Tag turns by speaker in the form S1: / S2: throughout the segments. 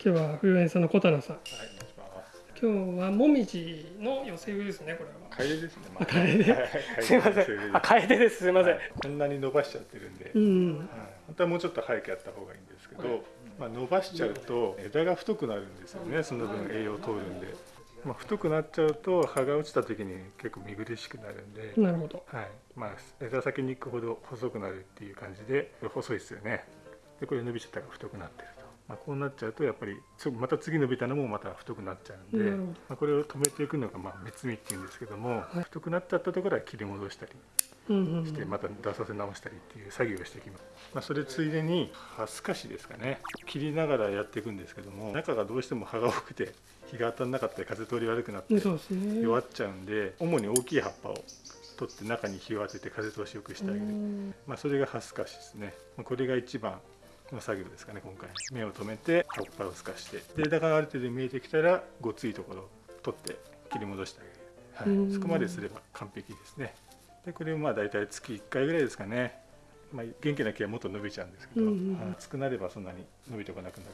S1: 今日は冬園さんの小棚さん。
S2: はい、お願いします。
S1: 今日はもみじの寄せ植えですねこれは。
S2: カエデですね。ま
S1: あカエデ
S2: はいはい。
S1: すいません。あ楓です。すいません、
S2: はいこんなに伸ばしちゃってるんで、はい
S1: うん。
S2: 本当はもうちょっと早くやった方がいいんですけど、まあ伸ばしちゃうと枝が太くなるんですよね。その分栄養通るんで、まあ太くなっちゃうと葉が落ちた時に結構見苦しくなるんで。
S1: なるほど。
S2: はい、まあ枝先に行くほど細くなるっていう感じで細いですよね。でこれ伸びちゃったから太くなってる。と、まあ、こうなっちゃうとやっぱりつまた次伸びたのもまた太くなっちゃうんで、
S1: なるほど
S2: まあ、これを止めていくのがまあ目摘みっていうんですけども、
S1: はい。
S2: 太くなっちゃったところは切り戻したり
S1: うんうんうん。
S2: してまた出させ直したりっていう作業をしていきます、まあ、それついでに葉すかしですかね。切りながらやっていくんですけども中がどうしても葉が多くて日が当たらなかったり風通り悪くなって弱っちゃうんで主に大きい葉っぱを取って中に日を当てて風通しよくしてあげる、
S1: うん。
S2: まあ、それが葉すかしですね。まあこれが一番の作業ですかね今回。目を止めて葉っぱをすかして。で枝がある程度見えてきたらごついところを取って切り戻してあげる、
S1: うん。
S2: はい、そこまですれば完璧ですね。でこれをまあ大体月1回ぐらいですかね、まあ、元気な木はもっと伸びちゃうんですけど、
S1: うんうんうん。
S2: はい。暑くなればそんなに伸びてこなくな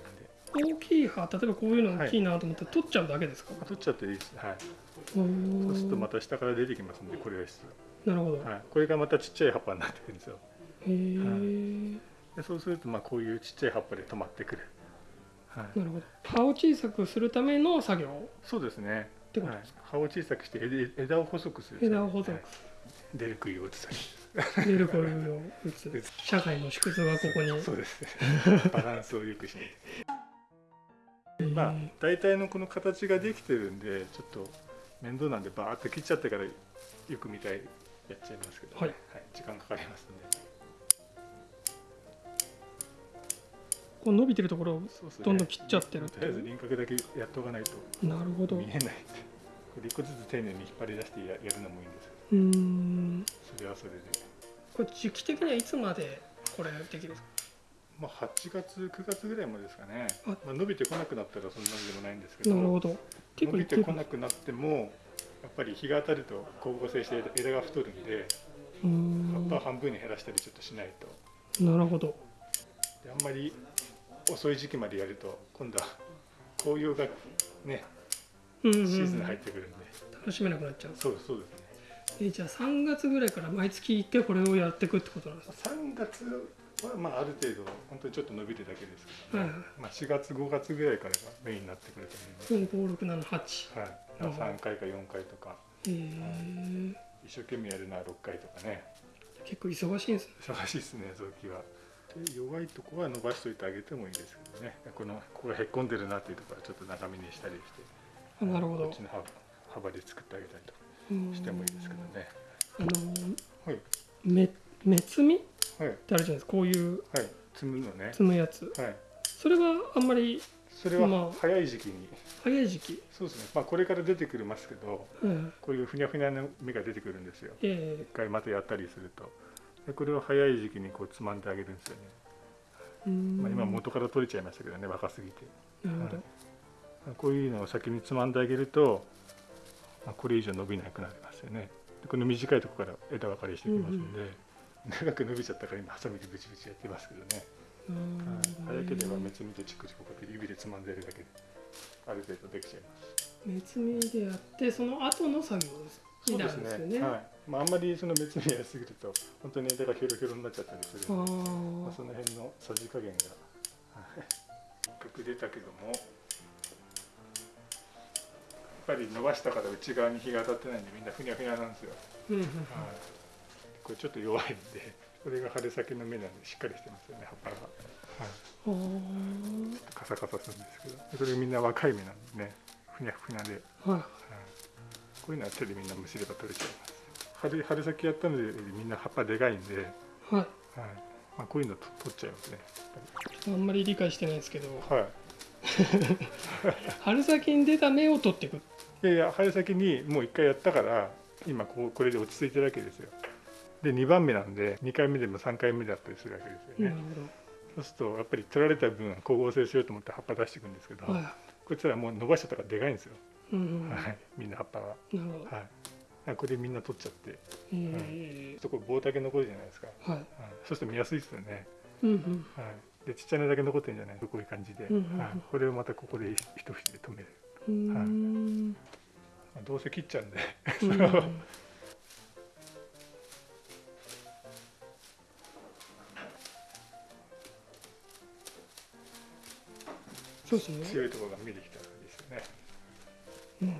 S2: るんで、
S1: 大きい葉例えばこういうの大きいなと思って取っちゃうだけですか、
S2: まあ取っちゃっていいです。はい。
S1: うん
S2: そうするとまた下から出てきますんでこれが必
S1: なるほど、
S2: 要、はい、これがまたちっちゃい葉っぱになってくるんですよ。
S1: へえ、
S2: でそうするとまあこういうちっちゃい葉っぱで止まってくる、はい、
S1: なるほど。葉を小さくするための作業
S2: そうですね。
S1: てことです
S2: はい、葉を小さくして枝枝を細くする
S1: 枝を細く
S2: はい。出る杭を打つと
S1: 出るこういうのを打つ。社会の縮図はここに。
S2: そうです。ねバランスを良くして
S1: へえ
S2: まあ大体のこの形ができてるんでちょっと面倒なんでバーッと切っちゃってからよく見たいやっちゃいますけど、
S1: はい。
S2: 時間かかりますんで
S1: こう伸びてるところをどんどん切っちゃってる。って
S2: とりあえず輪郭だけやっとかないと
S1: なるほど。う
S2: 見えない。これ一個ずつ丁寧に引っ張り出してややるのもいいんです
S1: ーん。
S2: それはそれで。
S1: これ時期的にはいつまでこれできるんですか？
S2: まあ8月9月ぐらいまでですかね。
S1: あ。
S2: まあ、伸びてこなくなったらそんなにでもないんですけど。
S1: なるほど。結
S2: 伸びてこなくなってもやっぱり日が当たると光合成して枝が太るんで
S1: うーん
S2: 葉っぱを半分に減らしたりちょっとしないと。
S1: なるほど。
S2: であんまり遅い時期までやると今度は紅葉がねシーズンに入ってくるんで、
S1: 楽しめなくなっちゃう。
S2: そうそうですね。
S1: えじゃあ3月ぐらいから毎月1回これをやっていくってことなんですか
S2: ？3月はまあある程度本当にちょっと伸びてるだけですけど、
S1: はいはい。
S2: まあ、4月5月ぐらいからがメインになってくると思います
S1: 45678
S2: はい、だから3回か4回とか。
S1: へえ
S2: 一生懸命やるのは6回とかね。
S1: 結構忙しいんですね。
S2: 忙しいですね臓器はで弱いとこは伸ばしといてあげてもいいですけどね。このここがへっこんでるなっていうところはちょっと長めにしたりして。
S1: あなるほど。
S2: こっちの幅幅で作ってあげたりとしてもいいですけどね。
S1: あの
S2: はい。
S1: め目摘みっ
S2: はい。
S1: てあるじゃないですか。こういう
S2: はい。摘むのね。
S1: 摘むやつ。
S2: はい。
S1: それはあんまり
S2: それは
S1: まあ
S2: 早い時期に。
S1: 早い時期、
S2: そうですね。まあこれから出てくるますけど
S1: うん、
S2: こういうふにゃふにゃの芽が出てくるんですよ。
S1: え。
S2: 一回またやったりするとでこれを早い時期にこうつまんであげるんですよね。まあ、今元から取れちゃいましたけどね若すぎて。
S1: なるほど、
S2: こういうのを先につまんであげると、まあ、これ以上伸びなくなりますよね。でこの短いところから枝分かれしてきますんで、長く伸びちゃったから今ハサミでブチブチやってますけどね、
S1: うん。
S2: はい早ければ目摘みとチクチクこうやって指でつまんでやるだけである程度できちゃいます
S1: 目摘みでやってその後の作業です。になるんですよね。
S2: はい。まあ、あんまりその目摘みやりすぎると本当に枝がヒョロヒョロになっちゃったりする。
S1: あ
S2: んでまあ、
S1: ー
S2: その辺のさじ加減が。はい。せっかく出たけどもやっぱり伸ばしたから内側に日が当たってないんでみんなふにゃふにゃなんですよ、はい、これちょっと弱いんでこれが春先の芽なんでしっかりしてますよね葉っぱが、はい、
S1: うん
S2: カサカサするんですけど。でこれみんな若い芽なんでねふにゃふにゃで、
S1: はい。
S2: はい、こういうのは手でみんなむしれば取れちゃいます春春先やったのでみんな葉っぱでかいんで、
S1: はい。
S2: はい。まあ、こういうのと取っちゃいますね。
S1: あんまり理解してないですけど。
S2: はい。
S1: 春先に出た芽を取っていく。
S2: いやいや春先にもう1回やったから今こうこれで落ち着いてるわけですよ。で2番目なんで2回目でも3回目だったりするわけですよね、
S1: なる
S2: そうするとやっぱり取られた分光合成しようと思って葉っぱ出していくんですけど、
S1: ほどはい
S2: こいつらもう伸ばしちゃったからでかいんですよ、
S1: うん
S2: はい、みんな葉っぱは、
S1: るほど。
S2: はい、これみんな取っちゃって。
S1: え
S2: そこ棒だけ残るじゃないですか、
S1: ーは
S2: はい、そうすると見やすいですよね。
S1: うんうん。
S2: はい、でちっちゃなだけ残ってるんじゃない？こういう感じで、
S1: うん
S2: はい、これをまたここで一節で止める、
S1: うーん。
S2: まあどうせ切っちゃうんで。
S1: うん そうですね。
S2: 強いところが見えてきたらいいですよね
S1: うん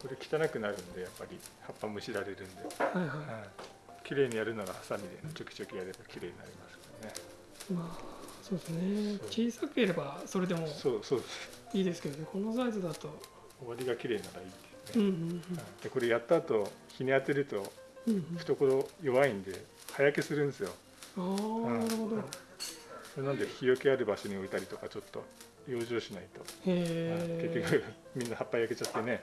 S2: これ汚くなるんでやっぱり葉っぱむしられるんで、
S1: はいは
S2: はい、綺麗にやるならハサミでちょきちょきやれば綺麗になりますからね
S1: い。まあそうですね。小さければそれでも
S2: そうそうです
S1: いいですけどね。このサイズだと。
S2: 終わりが綺麗ならいいですね、
S1: うんうん
S2: はいでこれやった後日に当てると
S1: うんうん。
S2: 懐弱いんで葉焼けするんですよ
S1: ああなるほど。
S2: それなんで日よけある場所に置いたりとかちょっと養生しないと。結局みんな葉っぱ焼けちゃってね。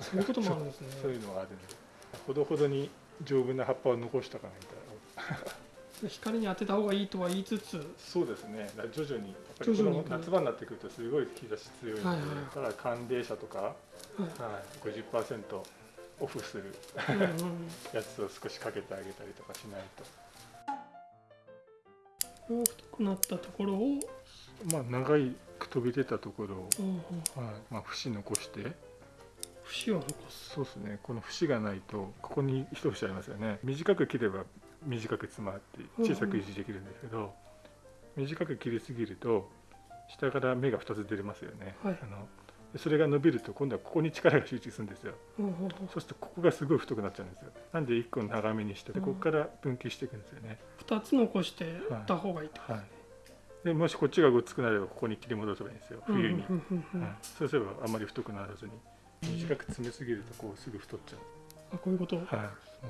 S1: そういうこともあるんですね。
S2: そういうのがあるんで。ほどほどに丈夫な葉っぱを残したかないと。
S1: 光に当てた方がいいとは言いつつ、
S2: そうですね。徐々にやっぱりこの夏場になってくるとすごい日差し強いので、
S1: はいはい
S2: ただ寒冷車とか、
S1: はい
S2: はい、50%オフする やつを少しかけてあげたりとかしないと
S1: 大きくなったところを、
S2: まあ長いく飛び出たところを、
S1: うんうん。
S2: はいまあ、節残して。
S1: 節を残す。
S2: そうですね。この節がないとここに一節ありますよね。短く切れば短くつまって小さく維持できるんですけど、短く切りすぎると下から芽が2つ出れますよね、
S1: はい。
S2: あのでそれが伸びると今度はここに力が集中するんですよ。
S1: うんうんう。ん
S2: そうするとここがすごい太くなっちゃうんですよ。なんで1個長めにしてで
S1: うん。
S2: ここから分岐していくんですよね、
S1: 二つ残してた方がいいってこと
S2: はい。でもしこっちがごっつくなればここに切り戻せばいいんですよ。冬に、
S1: うんうんうん。うん
S2: はい、そうすればあんまり太くならずに。短く詰めすぎるとこうすぐ太っちゃう。
S1: あこういうこと？
S2: はい、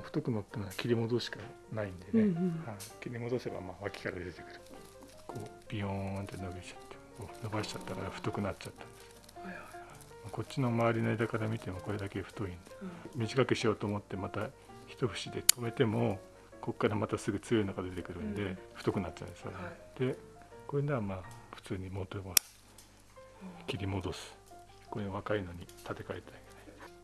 S2: 太くなったのは切り戻すしかないんでね、
S1: うんうん
S2: はい、切り戻せばまあ脇から出てくる。こうビヨーンって伸びちゃって伸ばしちゃったから太くなっちゃったんです。
S1: はいはい
S2: こっちの周りの枝から見てもこれだけ太いんで短くしようと思ってまた一節で止めてもここからまたすぐ強いのが出てくるんで、
S1: うん。
S2: 太くなっちゃうんですよね、
S1: は
S2: でこれならまあ普通に元を切り戻す。これ若いのに立て替えて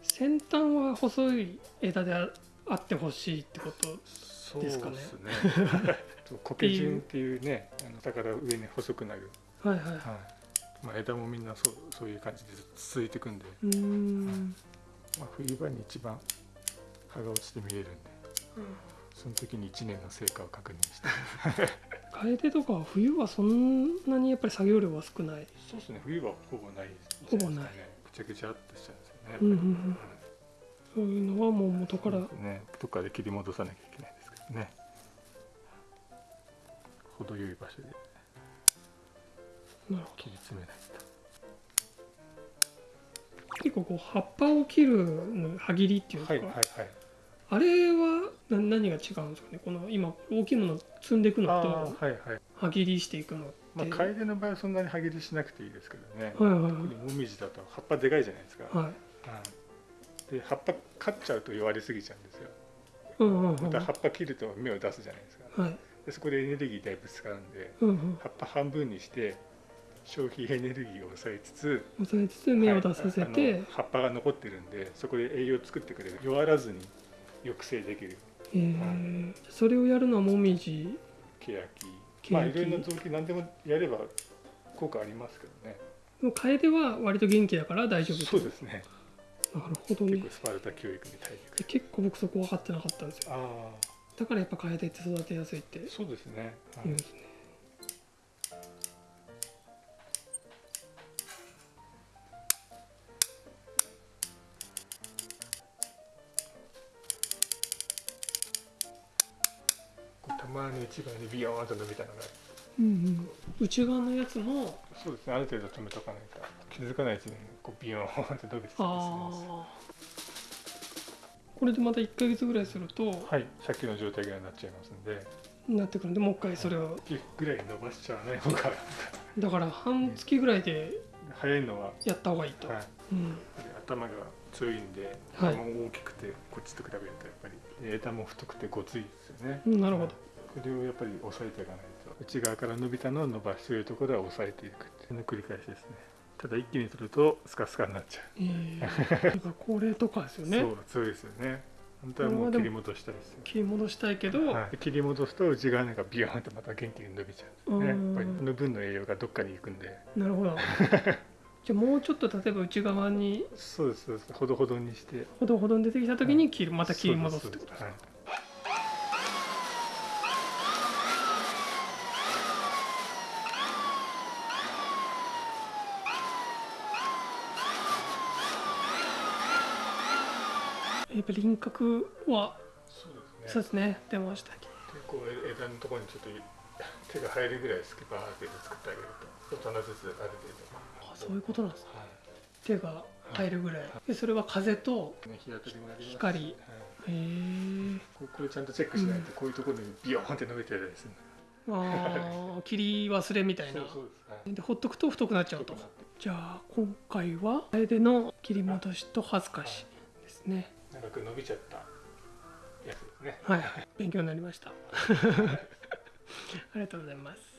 S1: 先端は細い枝でああってほしいってこと。
S2: そう
S1: ですかね。
S2: すねそう苔順っていうねあの下から上に細くなる、
S1: はいはい。
S2: はいまあ、枝もみんなそうそういう感じで続いていくんで、
S1: うーん。
S2: まあ、冬場に一番葉が落ちて見えるんで。その時に1年の成果を確認して。
S1: 楓とかは冬はそんなにやっぱり作業量は少ない。
S2: そうですね。冬はほぼないです
S1: ほぼない。
S2: ねぐちゃぐちゃっとしちゃうんですよね、
S1: うんうんうん。そういうのはもう元から。
S2: ねどっかで切り戻さなきゃいけないですけどね。程よい場所で
S1: なるほ
S2: 切り詰めないと
S1: ど。結構こう葉っぱを切るの歯切りっていうか？
S2: はいはいはい
S1: あれはな何が違うんですかね？この今大きいものを積んでいくのと
S2: はいはい
S1: 歯切りしていくのって。
S2: まあ楓の場合はそんなに歯切りしなくていいですけどね、
S1: はいはいはい
S2: 特にもみじだと葉っぱでかいじゃないですか、
S1: はい。
S2: うんで葉っぱ刈っちゃうと弱りすぎちゃうんですよ
S1: うんうんうん。
S2: また葉っぱ切ると芽を出すじゃないですか
S1: はい。
S2: でそこでエネルギーだいぶ使うんで
S1: うんうん。
S2: 葉っぱ半分にして消費エネルギーを抑えつつ
S1: 抑えつつ芽を出させ
S2: はい葉っぱが残ってるんでそこで栄養を作ってくれる。弱らずに抑制できる。
S1: えー。それをやるのはもみじ。
S2: ケヤキ。まあいろいろな臓器何でもやれば効果ありますけどね。
S1: でも楓は割と元気だから大丈夫。
S2: そうですね。
S1: なるほどね。
S2: 結構。スパルタ教育に耐えてくる。
S1: 結構僕そこ分かってなかったんですよ。
S2: あ
S1: だからやっぱ楓って育てやすいって
S2: あそうですね、はい。
S1: 言うんですね。
S2: こうたまに内側にビヨーンと伸びたのが。
S1: うんうん。内側のやつも、
S2: そうですね。ある程度止めとかないと気づかないうちにこうビヨーンと伸びてたり
S1: あ
S2: しま
S1: あ。これでまた1ヶ月ぐらいすると、
S2: すはい。さっきの状態ぐらいになっちゃいますんで。
S1: なってくるんで、もう一回それを、
S2: ぐらい伸ばしちゃわない方が。
S1: だから半月ぐらいで
S2: 早いのは、
S1: やった方がいいと。
S2: はい、
S1: うん。
S2: 頭が強いんで、
S1: はい。
S2: 頭も大きくてこっちと比べるとやっぱり枝も太くてごついですよね、
S1: なるほど。
S2: これをやっぱり抑えていかないと。内側から伸びたのを伸ばしているところは抑えていくっていうの繰り返しですね。ただ一気に取るとスカスカになっちゃう、
S1: えー、だからこれとかですよね。
S2: そ うそうですよね。本当はもう切り戻したいですよ
S1: 切り戻したいけど、
S2: はい、切り戻すと内側がビヨーンとまた元気に伸びちゃうんですね。やっぱりこの分の栄養がどっかに行くんで。
S1: なるほど。じゃあもうちょっと例えば内側に
S2: そうですそうです。ほどほどにして。
S1: ほどほどに出てきた時に切る、また切り戻すってことですか？
S2: はい
S1: やっぱ輪郭は
S2: そうですね。
S1: ね。出ました
S2: 枝のところにちょっと手が入るぐらいスキパーって作ってあげると棚ずつある
S1: あそういうことなんですね。
S2: 程度、はい。
S1: 手が入るぐらい。でそれは風と光。
S2: はい。
S1: へえ
S2: これこれちゃんとチェックしないとこういうところにビヨーンって伸びてるですね、
S1: あー 切り忘れみたいな。
S2: です、はい。
S1: でほっとくと太くなっちゃうと。じゃあ今回は楓の切り戻しと恥ずかしですね
S2: 長く伸びちゃったやつですね。
S1: はい勉強になりました。ありがとうございます。